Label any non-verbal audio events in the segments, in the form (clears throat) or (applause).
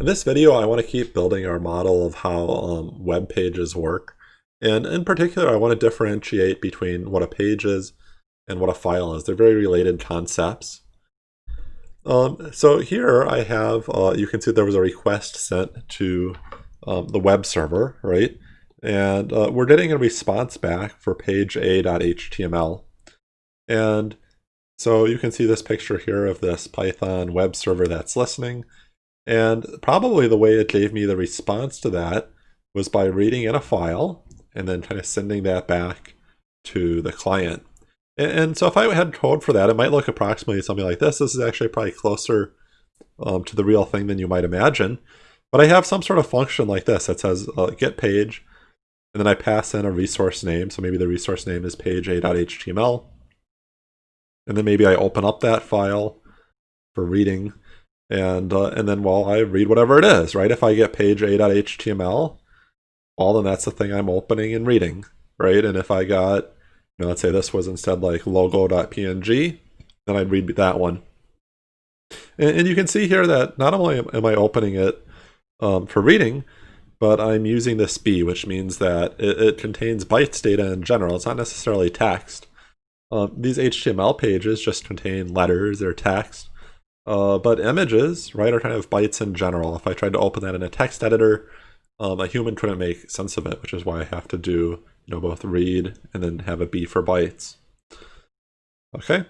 In this video, I want to keep building our model of how um, web pages work. And in particular, I want to differentiate between what a page is and what a file is. They're very related concepts. Um, so here I have, uh, you can see there was a request sent to um, the web server, right? And uh, we're getting a response back for page a.html. And so you can see this picture here of this Python web server that's listening. And probably the way it gave me the response to that was by reading in a file and then kind of sending that back to the client. And, so if I had code for that, it might look approximately something like this. This is actually probably closer um, to the real thing than you might imagine. But I have some sort of function like this that says uh, get page, and then I pass in a resource name. So maybe the resource name is page a.html. And then maybe I open up that file for reading and uh, and then well I read whatever it is right? If I get page a.html well then that's the thing I'm opening and reading right? And if I got you know let's say this was instead like logo.png then I'd read that one. And, and, you can see here that not only am I opening it um, for reading but I'm using this b which means that it, it, contains bytes data in general. It's not necessarily text. Um, these HTML pages just contain letters or text uh, but images, right, are kind of bytes in general. If I tried to open that in a text editor, um, a human couldn't make sense of it, which is why I have to do, you know, both read and then have a B for bytes. Okay.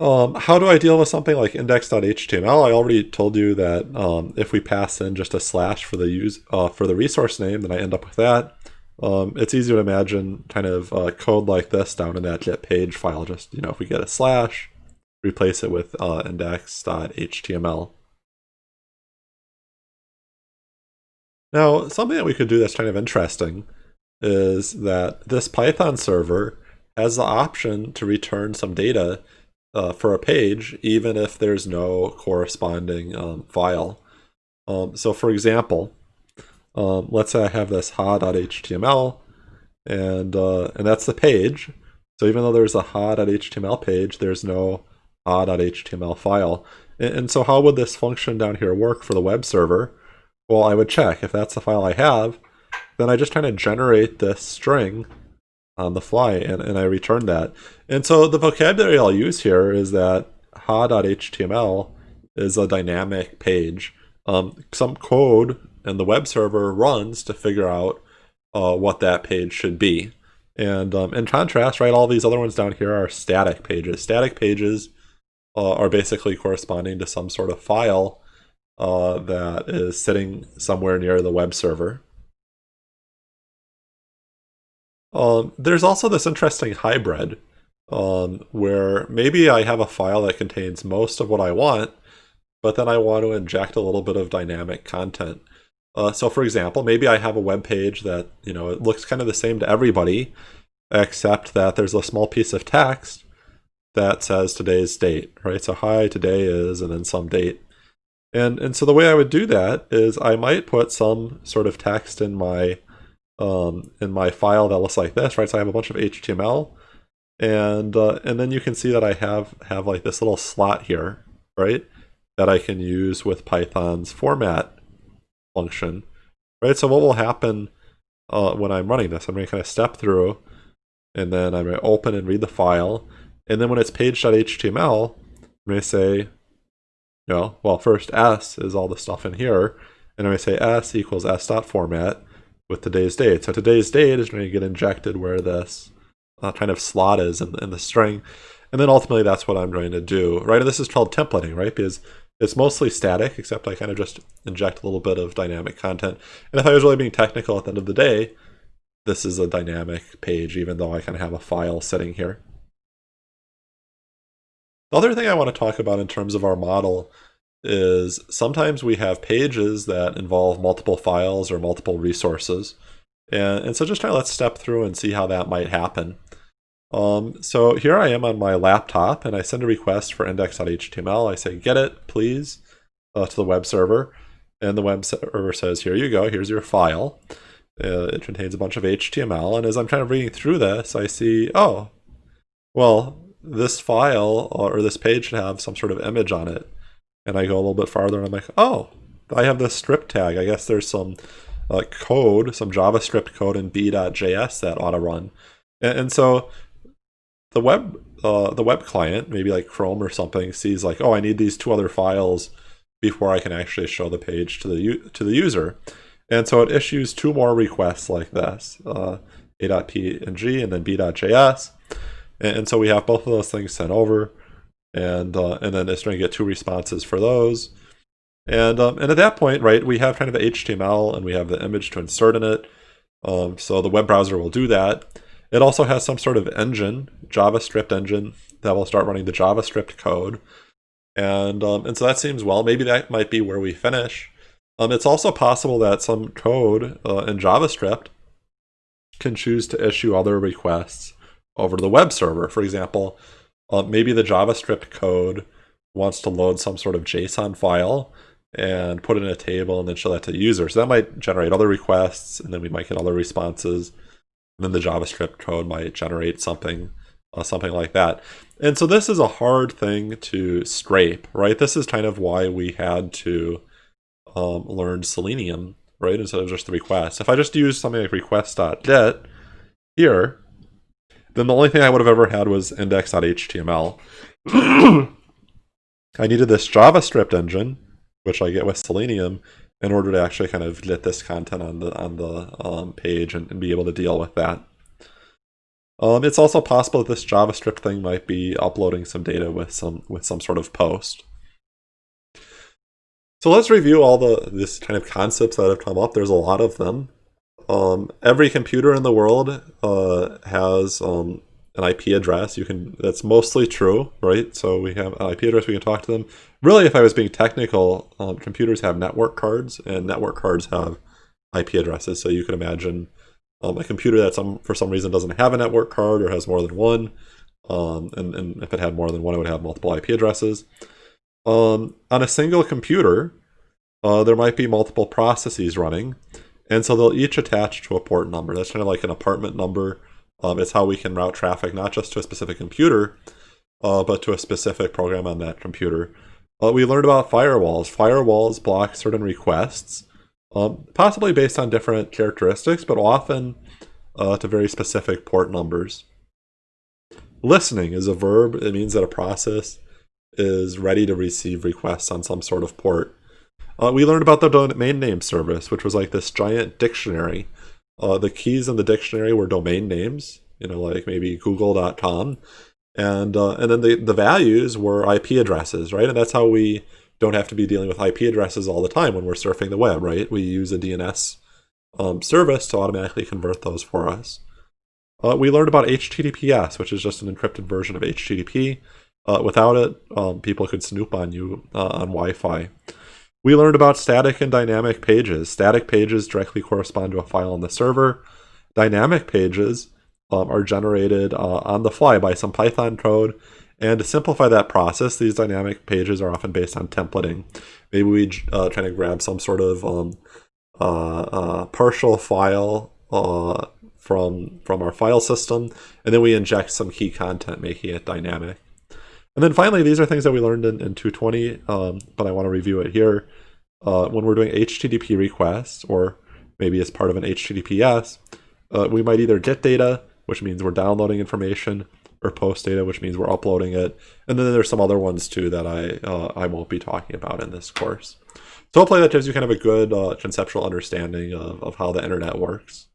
Um, how do I deal with something like index.html? I already told you that um, if we pass in just a slash for the use uh, for the resource name, then I end up with that. Um, it's easy to imagine kind of uh, code like this down in that page file. Just you know, if we get a slash, replace it with uh, index.html. Now, something that we could do that's kind of interesting is that this Python server has the option to return some data uh, for a page, even if there's no corresponding um, file. Um, so for example, um, let's say I have this ha.html, and, uh, and that's the page. So even though there's a ha.html page, there's no ah.html file. And so how would this function down here work for the web server? Well, I would check if that's the file I have, then I just kind of generate this string on the fly and, and I return that. And so the vocabulary I'll use here is that ha.html is a dynamic page. Um, some code and the web server runs to figure out uh, what that page should be. And um, in contrast, right, all these other ones down here are static pages. Static pages uh, are basically corresponding to some sort of file uh, that is sitting somewhere near the web server. Um, there's also this interesting hybrid um, where maybe I have a file that contains most of what I want, but then I want to inject a little bit of dynamic content. Uh, so for example, maybe I have a web page that, you know, it looks kind of the same to everybody, except that there's a small piece of text that says today's date, right? So hi, today is, and then some date. And, and so the way I would do that is I might put some sort of text in my um, in my file that looks like this, right? So I have a bunch of HTML, and uh, and then you can see that I have have like this little slot here, right? That I can use with Python's format function, right? So what will happen uh, when I'm running this? I'm going to kind of step through, and then I'm going to open and read the file, and then when it's page.html, I'm going to say, you well, first s is all the stuff in here. And I'm going to say s equals s.format with today's date. So today's date is going to get injected where this uh, kind of slot is in, in the string. And then ultimately that's what I'm going to do, right? And this is called templating, right? Because it's mostly static, except I kind of just inject a little bit of dynamic content. And if I was really being technical at the end of the day, this is a dynamic page, even though I kind of have a file sitting here. The other thing I want to talk about in terms of our model is sometimes we have pages that involve multiple files or multiple resources. And, and so just kind of let's step through and see how that might happen. Um, so here I am on my laptop and I send a request for index.html. I say, get it, please, uh, to the web server. And the web server says, here you go, here's your file. Uh, it contains a bunch of HTML. And as I'm kind of reading through this, I see, oh, well, this file or this page should have some sort of image on it. and I go a little bit farther and I'm like, oh, I have this script tag. I guess there's some uh, code, some JavaScript code in b.js that ought to run. And, and so the web uh, the web client, maybe like Chrome or something, sees like, oh, I need these two other files before I can actually show the page to the to the user. And so it issues two more requests like this, uh, a.png and then b.js. And, and, so we have both of those things sent over, and uh, and then it's going to get two responses for those. And um, and at that point, right, we have kind of the HTML and we have the image to insert in it. Um, so the web browser will do that. It also has some sort of engine, JavaScript engine, that will start running the JavaScript code. And, um, and so that seems well. Maybe that might be where we finish. Um, it's also possible that some code uh, in JavaScript can choose to issue other requests over to the web server. For example, uh, maybe the JavaScript code wants to load some sort of JSON file and put it in a table and then show that to the user. So that might generate other requests, and then we might get other responses. And then the JavaScript code might generate something, uh, something like that. And so this is a hard thing to scrape, right? This is kind of why we had to um, learn Selenium, right? Instead of just the request. If I just use something like request.get here, then the only thing I would have ever had was index.html. (clears throat) I needed this JavaScript engine, which I get with Selenium, in order to actually kind of get this content on the on the um, page and, and, be able to deal with that. Um, it's also possible that this JavaScript thing might be uploading some data with some with some sort of post. So let's review all the this kind of concepts that have come up. There's a lot of them. Um, every computer in the world uh, has um, an IP address. You can that's mostly true, right? So we have an IP address. We can talk to them. Really, if I was being technical, um, computers have network cards, and network cards have IP addresses. So you can imagine um, a computer that some for some reason doesn't have a network card or has more than one. Um, and, and if it had more than one, it would have multiple IP addresses. Um, on a single computer, uh, there might be multiple processes running, and so they'll each attach to a port number. That's kind of like an apartment number um, it's how we can route traffic not just to a specific computer, uh, but to a specific program on that computer. Uh, we learned about firewalls. Firewalls block certain requests, um, possibly based on different characteristics, but often uh, to very specific port numbers. Listening is a verb. It means that a process is ready to receive requests on some sort of port. Uh, we learned about the domain name service, which was like this giant dictionary uh, the keys in the dictionary were domain names, you know, like maybe google.com. And, uh, and then the, the values were IP addresses, right? And that's how we don't have to be dealing with IP addresses all the time when we're surfing the web, right? We use a DNS um, service to automatically convert those for us. Uh, we learned about HTTPS, which is just an encrypted version of HTTP. Uh, without it, um, people could snoop on you uh, on Wi-Fi. We learned about static and dynamic pages. Static pages directly correspond to a file on the server. Dynamic pages um, are generated uh, on the fly by some Python code. And to simplify that process, these dynamic pages are often based on templating. Maybe we uh, try to grab some sort of um, uh, uh, partial file uh, from, from our file system, and then we inject some key content, making it dynamic. And then finally, these are things that we learned in, in 220, um, but I want to review it here. Uh, when we're doing HTTP requests, or maybe as part of an HTTPS, uh, we might either get data, which means we're downloading information, or post data, which means we're uploading it. And then there's some other ones too that I, uh, I won't be talking about in this course. So hopefully that gives you kind of a good uh, conceptual understanding of, of how the internet works.